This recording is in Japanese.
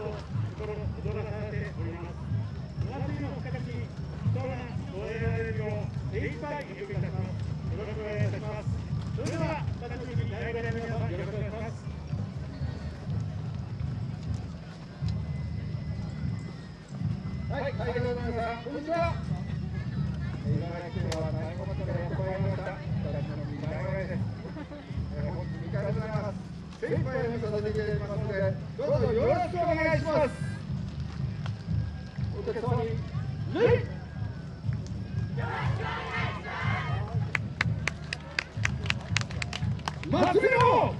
と心躍らされておりますお祭りの形人が終えられるよう精一杯努力いたしますよろしくお願いいたしますそれでは楽しみに大学の皆さんよろしくお願いしますはい、会場の皆さん、こんにちは。茨城県は大子町からやってまいりました。私の三田山です。えー本日2回目となります。精一杯演奏させていただきますので、どうぞよろしくお願いします。お客様に、礼。祭りのお客様に感謝礼